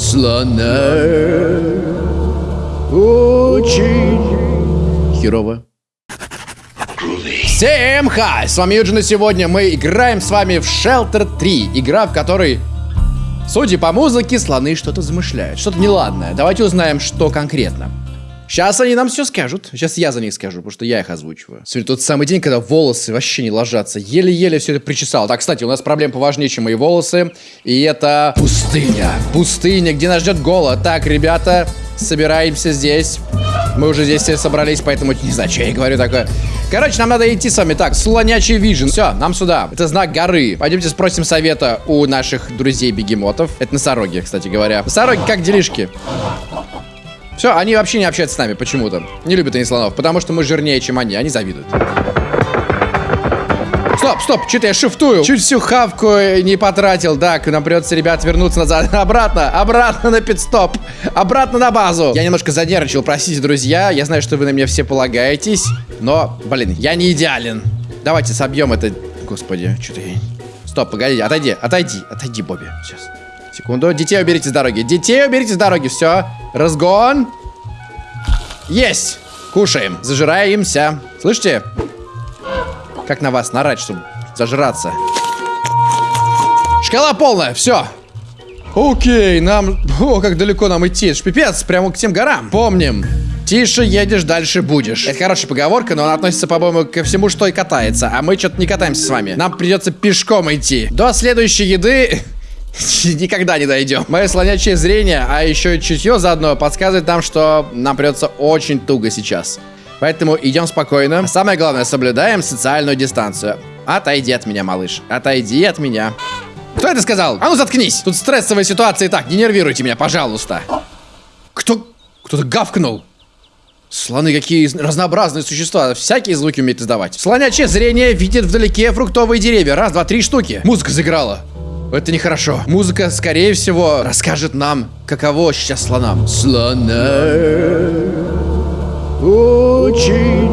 слона. Очень херово. Всем хай! С вами Юджин, и сегодня мы играем с вами в Shelter 3. Игра, в которой, судя по музыке, слоны что-то замышляют. Что-то неладное. Давайте узнаем, что конкретно. Сейчас они нам все скажут. Сейчас я за них скажу, потому что я их озвучиваю. Сегодня тот самый день, когда волосы вообще не ложатся. Еле-еле все это причесал. Так, кстати, у нас проблем поважнее, чем мои волосы. И это пустыня. Пустыня, где нас ждет голод. Так, ребята, собираемся здесь. Мы уже здесь все собрались, поэтому не знаю, что я говорю такое. Короче, нам надо идти с вами. Так, слонячий вижен. Все, нам сюда. Это знак горы. Пойдемте спросим совета у наших друзей-бегемотов. Это носороги, кстати говоря. Носороги, как делишки? Все, они вообще не общаются с нами почему-то. Не любят они слонов, потому что мы жирнее, чем они. Они завидуют. Стоп, стоп, что-то я шифтую. Чуть всю хавку не потратил. Так, нам придется, ребят, вернуться назад. Обратно, обратно на пидстоп. Обратно на базу. Я немножко занервничал, простите, друзья. Я знаю, что вы на меня все полагаетесь. Но, блин, я не идеален. Давайте собьем это. Господи, что-то я... Стоп, погоди, отойди, отойди, отойди, Бобби. Сейчас. Секунду. Детей уберите с дороги. Детей уберите с дороги. Все. Разгон. Есть. Кушаем. Зажираемся. Слышите? Как на вас нарать, чтобы зажраться. Шкала полная. Все. Окей, нам... О, как далеко нам идти. Это ж пипец, прямо к тем горам. Помним. Тише едешь, дальше будешь. Это хорошая поговорка, но она относится, по-моему, ко всему, что и катается. А мы что-то не катаемся с вами. Нам придется пешком идти. До следующей еды никогда не дойдем. Мое слонячее зрение, а еще чутье заодно подсказывает нам, что нам придется очень туго сейчас. Поэтому идем спокойно. Самое главное, соблюдаем социальную дистанцию. Отойди от меня, малыш. Отойди от меня. Кто это сказал? А ну заткнись! Тут стрессовая ситуация и так, не нервируйте меня, пожалуйста. Кто... Кто-то гавкнул. Слоны какие разнообразные существа, всякие звуки умеют издавать. Слонячее зрение видит вдалеке фруктовые деревья. Раз, два, три штуки. Музыка заиграла. Это нехорошо. Музыка, скорее всего, расскажет нам, каково сейчас слонам. Слона очень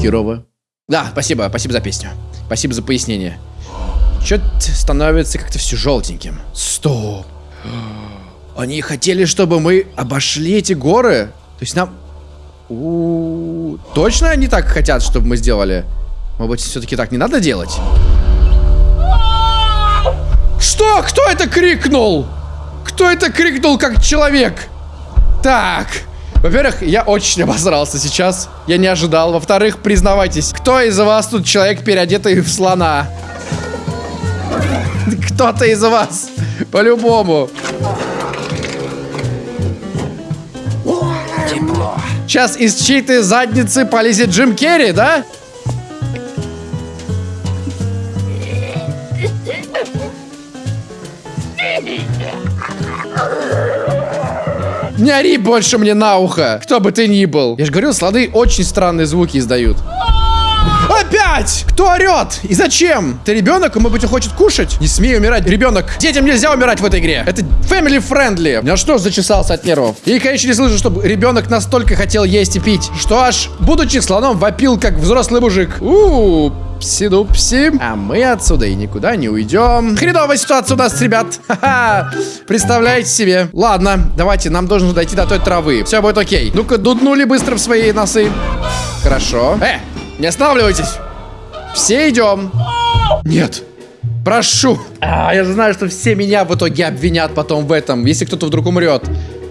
херово. Да, спасибо, спасибо за песню. Спасибо за пояснение. Чё-то становится как-то все желтеньким. Стоп. Они хотели, чтобы мы обошли эти горы? То есть нам... У -у -у. Точно они так хотят, чтобы мы сделали? Может быть, все-таки так не надо делать? Что? Кто это крикнул? Кто это крикнул как человек? Так. Во-первых, я очень обосрался сейчас. Я не ожидал. Во-вторых, признавайтесь, кто из вас тут человек, переодетый в слона? Кто-то из вас. По-любому. Сейчас из чьей-то задницы полезет Джим Керри, да? Не ори больше мне на ухо, кто бы ты ни был. Я же говорил, слоны очень странные звуки издают. Опять! Кто орет? И зачем? Ты ребенок, и, может быть, хочет кушать? Не смей умирать, ребенок. Детям нельзя умирать в этой игре. Это family friendly. Я что зачесался от нервов? И, конечно, не слышу, чтобы ребенок настолько хотел есть и пить, что аж, будучи слоном, вопил, как взрослый мужик. У, пси-дупси. А мы отсюда и никуда не уйдем. Хреновая ситуация у нас, ребят. Ха-ха. Представляете себе. Ладно, давайте, нам должно дойти до той травы. Все будет окей. Ну-ка, дуднули быстро в свои носы. Хорошо. Э, не останавливайтесь. Все идем. Нет. Прошу. А, я же знаю, что все меня в итоге обвинят потом в этом, если кто-то вдруг умрет.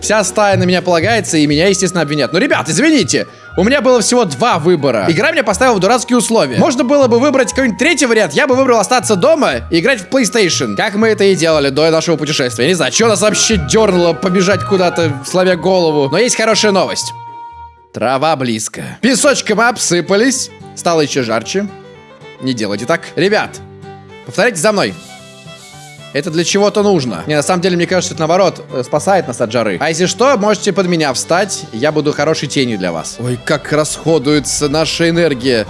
Вся стая на меня полагается, и меня, естественно, обвинят. Но, ребят, извините, у меня было всего два выбора. Игра меня поставила в дурацкие условия. Можно было бы выбрать какой-нибудь третий вариант. Я бы выбрал остаться дома и играть в PlayStation. Как мы это и делали до нашего путешествия. Я не знаю, что нас вообще дернуло побежать куда-то, славя голову. Но есть хорошая новость. Трава близко. Песочком обсыпались. Стало еще жарче. Не делайте так. Ребят, повторяйте за мной. Это для чего-то нужно. Не, на самом деле, мне кажется, это наоборот, э, спасает нас от жары. А если что, можете под меня встать, я буду хорошей тенью для вас. Ой, как расходуется наша энергия.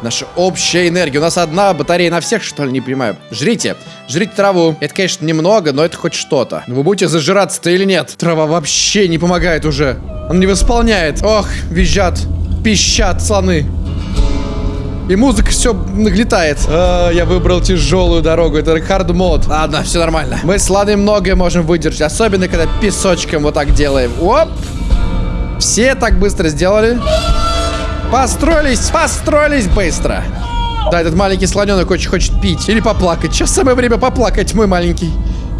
Наша общая энергия. У нас одна батарея на всех, что ли, не понимаю. Жрите. Жрите траву. Это, конечно, немного, но это хоть что-то. Но вы будете зажираться-то или нет? Трава вообще не помогает уже. Он не восполняет. Ох, визжат. Пищат слоны. И музыка все наглетает. А, я выбрал тяжелую дорогу. Это хард мод. Ладно, все нормально. Мы с Ладой многое можем выдержать. Особенно, когда песочком вот так делаем. Оп! Все так быстро сделали. Построились, построились быстро. Да, этот маленький слоненок очень хочет пить. Или поплакать. Сейчас самое время поплакать, мой маленький.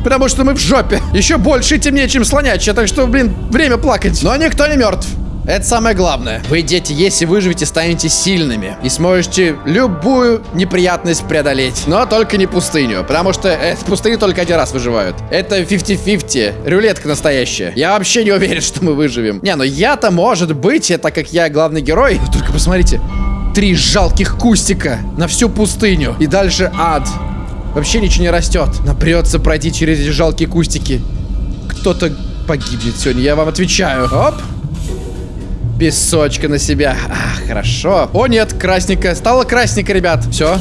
Потому что мы в жопе. Еще больше и темнее, чем слонячья. Так что, блин, время плакать. Но никто не мертв. Это самое главное. Вы, дети, если выживете, станете сильными. И сможете любую неприятность преодолеть. Но только не пустыню. Потому что э, пустыни только один раз выживают. Это 50-50. Рулетка настоящая. Я вообще не уверен, что мы выживем. Не, ну я-то, может быть, так как я главный герой. Но только посмотрите. Три жалких кустика на всю пустыню. И дальше ад. Вообще ничего не растет. Нам придется пройти через эти жалкие кустики. Кто-то погибнет сегодня, я вам отвечаю. Оп. Песочка на себя. А, хорошо. О, нет, красненькая. Стало красненько, ребят. Все.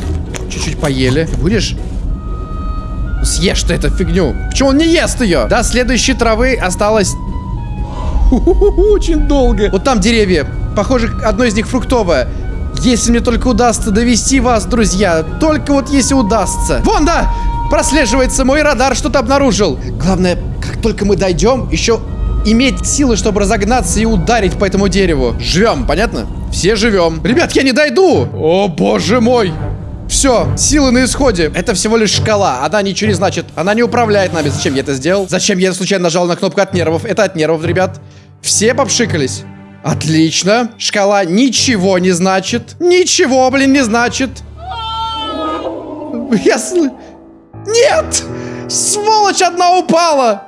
Чуть-чуть поели. Будешь? Съешь ты эту фигню. Почему он не ест ее? До следующей травы осталось... Очень долго. Вот там деревья. Похоже, одно из них фруктовое. Если мне только удастся довести вас, друзья. Только вот если удастся. Вон, да! Прослеживается мой радар, что-то обнаружил. Главное, как только мы дойдем, еще иметь силы, чтобы разогнаться и ударить по этому дереву. Живем, понятно? Все живем. Ребят, я не дойду! О, боже мой! Все, силы на исходе. Это всего лишь шкала. Она ничего не значит. Она не управляет нами. Зачем я это сделал? Зачем я случайно нажал на кнопку от нервов? Это от нервов, ребят. Все попшикались. Отлично. Шкала ничего не значит. Ничего, блин, не значит. Я сл... Нет! Сволочь одна упала!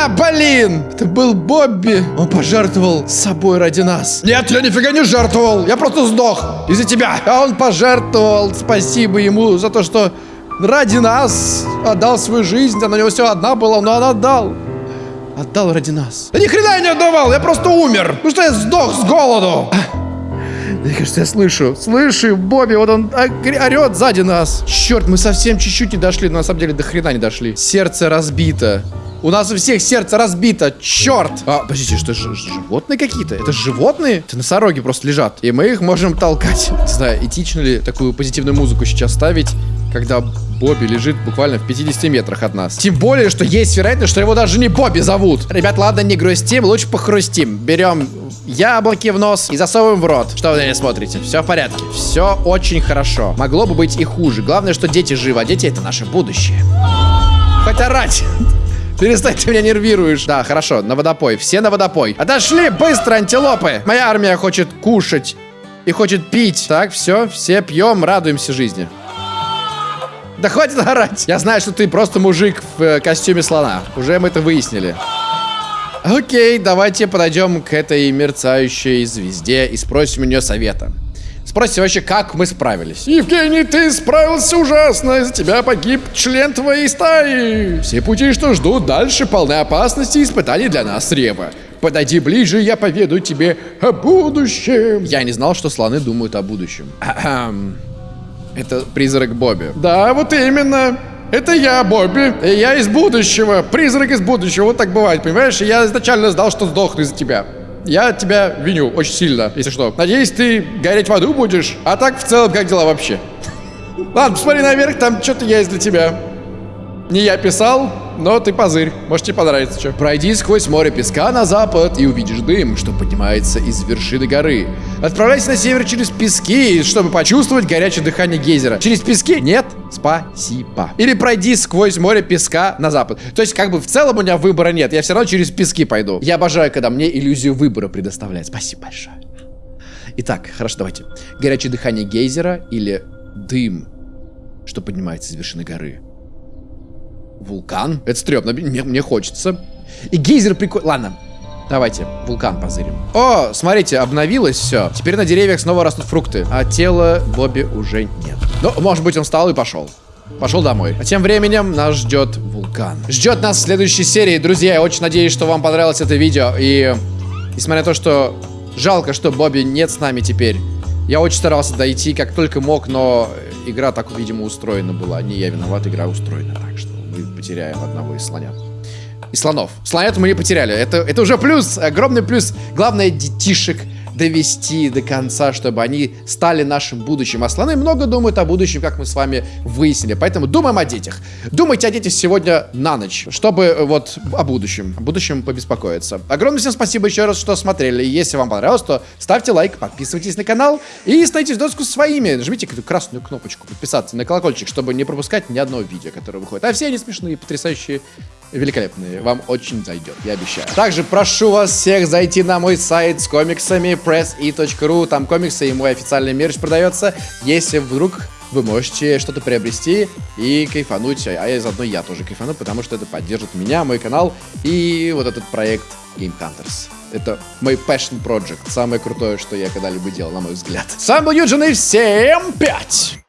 Да, блин! Это был Бобби. Он пожертвовал собой ради нас. Нет, я нифига не жертвовал. Я просто сдох из-за тебя. А он пожертвовал. Спасибо ему за то, что ради нас отдал свою жизнь. Она у него все одна была, но он отдал. Отдал ради нас. Да ни хрена я не отдавал, я просто умер. Ну что я сдох с голоду. Мне кажется, я слышу. Слышу, Бобби, вот он орет сзади нас. Черт, мы совсем чуть-чуть не дошли, но на самом деле до хрена не дошли. Сердце разбито. У нас у всех сердце разбито. Черт! А, подождите, что ж, животные какие-то? Это животные? Это носороги просто лежат. И мы их можем толкать. Не знаю, этично ли такую позитивную музыку сейчас ставить, когда Бобби лежит буквально в 50 метрах от нас. Тем более, что есть вероятность, что его даже не Бобби зовут. Ребят, ладно, не грустим, лучше похрустим. Берем яблоки в нос и засовываем в рот. Что вы на меня смотрите? Все в порядке. Все очень хорошо. Могло бы быть и хуже. Главное, что дети живы, а дети это наше будущее. Хоть орать. Перестань, ты меня нервируешь. Да, хорошо, на водопой. Все на водопой. Отошли, быстро, антилопы. Моя армия хочет кушать и хочет пить. Так, все, все пьем, радуемся жизни. Да хватит орать. Я знаю, что ты просто мужик в э, костюме слона. Уже мы это выяснили. Окей, давайте подойдем к этой мерцающей звезде и спросим у нее совета. Спросите вообще, как мы справились. Евгений, ты справился ужасно. Из-за тебя погиб член твоей стаи. Все пути, что ждут дальше, полны опасности и испытаний для нас, Рева. Подойди ближе, я поведу тебе о будущем. Я не знал, что слоны думают о будущем. Это призрак Бобби. Да, вот именно. Это я, Бобби. И я из будущего. Призрак из будущего. Вот так бывает, понимаешь? Я изначально знал, что сдохну из-за тебя. Я тебя виню очень сильно, если что. Надеюсь, ты гореть в аду будешь. А так, в целом, как дела вообще? Ладно, посмотри наверх, там что-то есть для тебя. Не я писал, но ты позырь. Может, тебе понравится что. Пройди сквозь море песка на запад и увидишь дым, что поднимается из вершины горы. Отправляйся на север через пески, чтобы почувствовать горячее дыхание гейзера. Через пески? Нет, спасибо. Или пройди сквозь море песка на запад. То есть, как бы в целом у меня выбора нет. Я все равно через пески пойду. Я обожаю, когда мне иллюзию выбора предоставляют. Спасибо большое. Итак, хорошо, давайте. Горячее дыхание гейзера или дым, что поднимается из вершины горы. Вулкан? Это стрёмно, мне, мне хочется. И гейзер прикольный. Ладно, давайте вулкан позырим. О, смотрите, обновилось все. Теперь на деревьях снова растут фрукты, а тела Бобби уже нет. Ну, может быть, он встал и пошел. Пошел домой. А тем временем нас ждет вулкан. Ждет нас в следующей серии. Друзья, я очень надеюсь, что вам понравилось это видео. И несмотря на то, что жалко, что Бобби нет с нами теперь. Я очень старался дойти как только мог, но игра так, видимо, устроена была. Не я виноват, игра устроена так, что мы потеряем одного из слонят. И слонов. Слонят мы не потеряли. Это, это уже плюс, огромный плюс. Главное, детишек довести до конца, чтобы они стали нашим будущим. А слоны много думают о будущем, как мы с вами выяснили. Поэтому думаем о детях. Думайте о детях сегодня на ночь, чтобы э, вот о будущем, о будущем побеспокоиться. Огромное всем спасибо еще раз, что смотрели. Если вам понравилось, то ставьте лайк, подписывайтесь на канал и становитесь доску своими. Нажмите эту красную кнопочку подписаться на колокольчик, чтобы не пропускать ни одного видео, которое выходит. А все они смешные, потрясающие великолепные. Вам очень зайдет, я обещаю. Также прошу вас всех зайти на мой сайт с комиксами pressi.ru. Там комиксы и мой официальный мерч продается. Если вдруг вы можете что-то приобрести и кайфануть, а я заодно я тоже кайфану, потому что это поддержит меня, мой канал и вот этот проект Game Hunters. Это мой passion project, самое крутое, что я когда-либо делал, на мой взгляд. С вами был Юджин, и всем пять!